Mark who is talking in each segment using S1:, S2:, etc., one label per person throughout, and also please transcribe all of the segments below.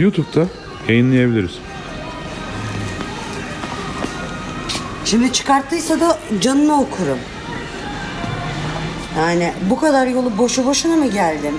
S1: YouTube'da yayınlayabiliriz.
S2: Şimdi çıkarttıysa da canını okurum. Yani bu kadar yolu boşu boşuna mı geldim?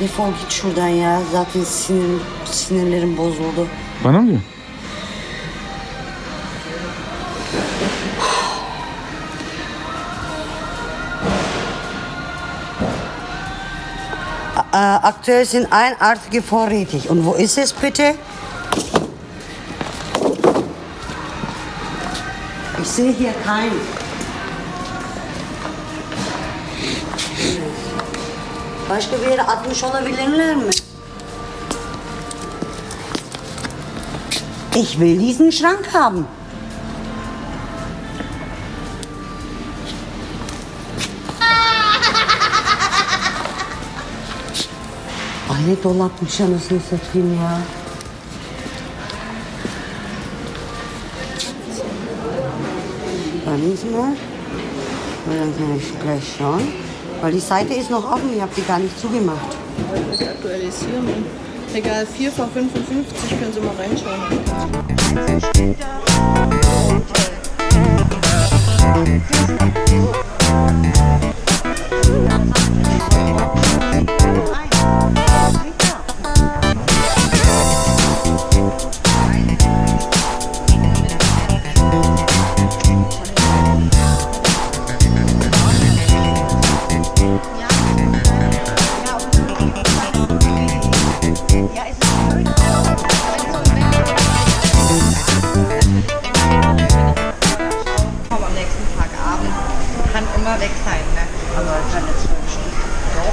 S2: Defol git şuradan ya. Zaten sinir, sinirlerim bozuldu.
S1: Bana mı diyor?
S2: Äh, aktuell sind einartige vorrätig. Und wo ist es bitte? Ich sehe hier keinen. Başka bir yere atmış olabilirler mi? Ich will diesen Schrank haben. Ay ne dolapmış anasını satayım ya. Sie mal. Weil Dann kann ich gleich schauen. Weil die Seite ist noch offen, ich habe die gar nicht zugemacht.
S3: Das aktualisieren. Egal, 4 vor 55 können Sie mal reinschauen.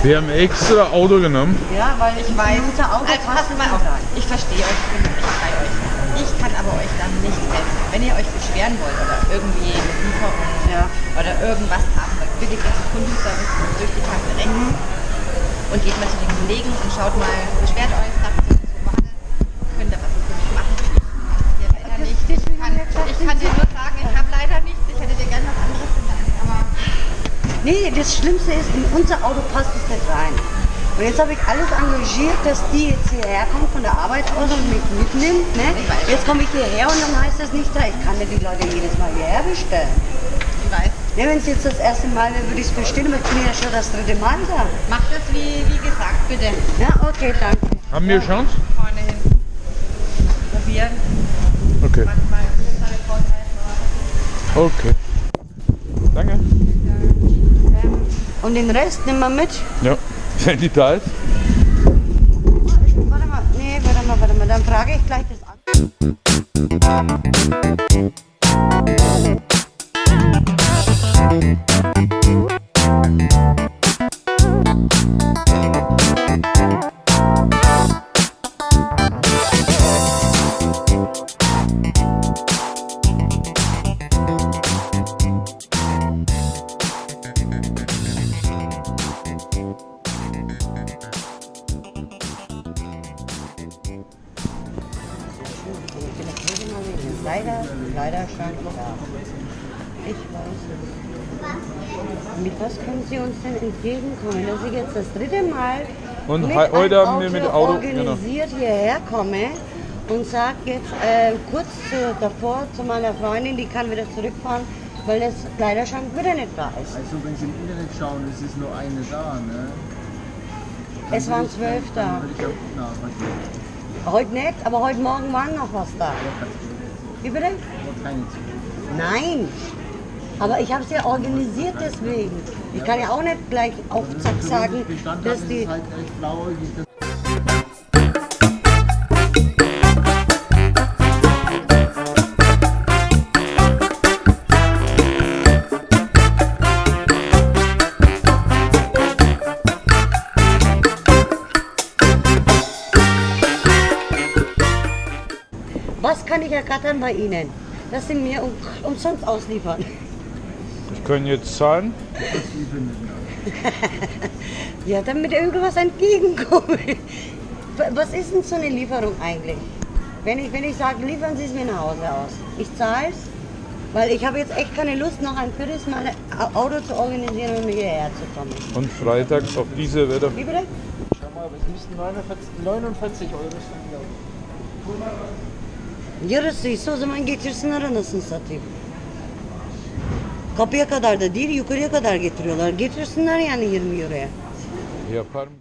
S1: Wir haben extra Auto genommen.
S2: Ja, weil ich
S4: Ich weiß.
S2: Minute Auto
S4: Also passt mal auf. Ich verstehe euch, ich bin wirklich bei euch. Ich kann aber euch dann nicht helfen. Wenn ihr euch beschweren wollt oder irgendwie eine Lieferung
S2: Ja.
S4: oder irgendwas haben wollt, wirklich jetzt Kundenservice durch die Tasse rechnen und geht mal zu den Kollegen und schaut mal, beschwert euch, sagt so, so war das, könnt ihr was für mich machen. Ja, leider nicht. Ich kann, ich kann dir nur sagen, ich habe leider nichts. Ich hätte dir gerne was anderes
S2: Nee, das Schlimmste ist, in unser Auto passt es nicht rein. Und jetzt habe ich alles engagiert, dass die jetzt hierher kommt von der Arbeit aus und mich mitnimmt. Ne? Jetzt komme ich hierher und dann heißt das nicht da. Ich kann ja die Leute jedes Mal hierher bestellen.
S4: ich weiß.
S2: Ne, Wenn es jetzt das erste Mal wäre, würde ich es bestellen, aber ich bin ja schon das dritte Mal da.
S4: Macht das wie, wie gesagt, bitte.
S2: Ja, okay, danke.
S1: Haben wir Chance?
S4: Vorne hin. Probieren.
S1: Okay.
S4: Manchmal ist es eine Vorteil.
S1: Okay. Danke.
S2: Und den Rest nehmen wir mit.
S1: Ja. Wenn die da ist.
S2: Warte mal, nee, warte mal, warte mal. Dann frage ich gleich das an. Können Sie uns denn entgegenkommen, dass ich jetzt das dritte Mal
S1: Und
S2: mit
S1: he- heute
S2: einem
S1: haben wir mit Auto- genau.
S2: organisiert hierher komme und sage jetzt äh, kurz zu, davor zu meiner Freundin, die kann wieder zurückfahren, weil das Kleiderschrank wieder nicht da ist.
S5: Also wenn Sie im Internet schauen, es ist nur eine da, ne? Dann
S2: Es waren zwölf da.
S5: auch.
S2: Heute nicht, aber heute Morgen war noch was da. Wie bitte?
S5: Keine.
S2: Nein. Aber ich habe es ja organisiert deswegen. Ich kann ja auch nicht gleich auf Zack sagen, dass die... Was kann ich ergattern bei Ihnen? Dass Sie mir um, umsonst ausliefern.
S1: Ich kann jetzt zahlen.
S2: Ja, damit irgendwas entgegenkommt. Was ist denn so eine Lieferung eigentlich? Wenn ich, wenn ich sage, liefern Sie es mir nach Hause aus. Ich zahle es, weil ich habe jetzt echt keine Lust, noch ein viertes Mal ein Auto zu organisieren und hierher zu kommen.
S1: Und freitags auf diese Wetter.
S2: Wie bitte?
S5: Schau mal, es müssten 49, 49 Euro sein, glaube
S2: Yarısı ise o zaman getirsinler anasını satayım. Kapıya kadar da değil, yukarıya kadar getiriyorlar. Getirsinler yani 20 euroya.
S1: Yapar mı?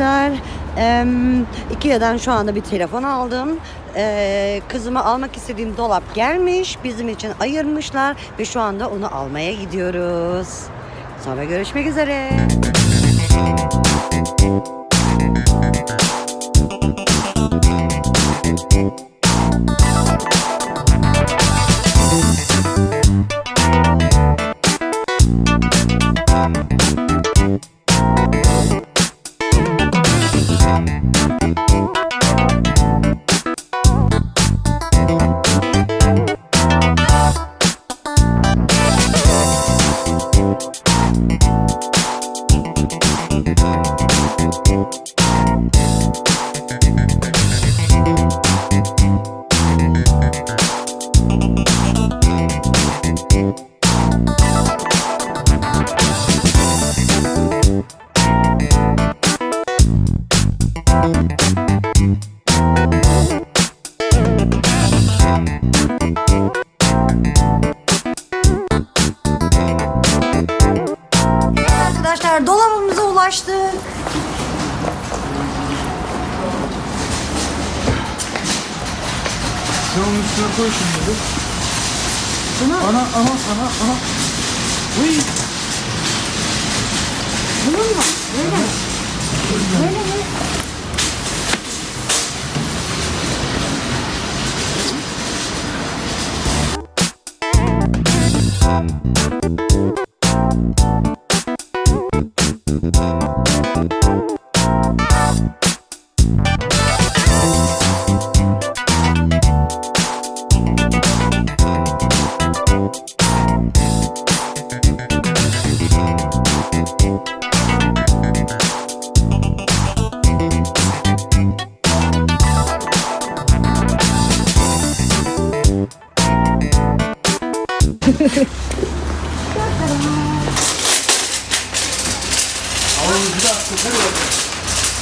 S2: Arkadaşlar. Eee Ikea'dan şu anda bir telefon aldım. Eee kızımı almak istediğim dolap gelmiş. Bizim için ayırmışlar ve şu anda onu almaya gidiyoruz. Sonra görüşmek üzere.
S5: Sen onun üstüne koy şimdi.
S2: Bunu,
S5: Ana ana ana ana. Uy.
S2: bunun mu? Böyle. Böyle mi?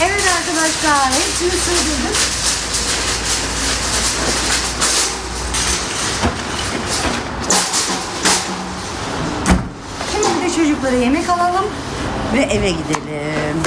S2: Evet arkadaşlar hepsini sığdırdık. çocuklara yemek alalım ve eve gidelim.